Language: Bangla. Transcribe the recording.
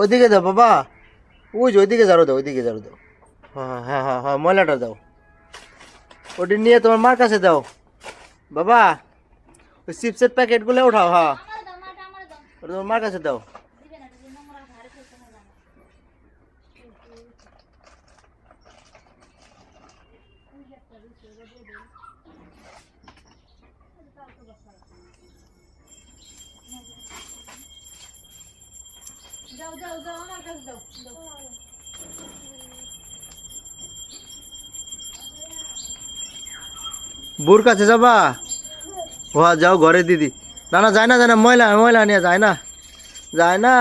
ওইদিকে দাও বাবা। ওই যে ওইদিকে ঝাড়ু দাও, ওইদিকে ঝাড়ু দাও। হ্যাঁ হ্যাঁ হ্যাঁ হ্যাঁ ময়লাটা দাও। ওটি নিয়ে তোমার মার কাছে দাও। বাবা, ওই চিপসের প্যাকেটগুলো উঠাও হ্যাঁ। ওটা তোমার মার কাছে দাও। যাও যাও যাও আমার কাছে দাও দাও বুর কাছে যাবা হ্যাঁ যাও ঘরে দিদি না না যায় না যায় না ময়লা ময়লা নিয়ে যায় না যায় না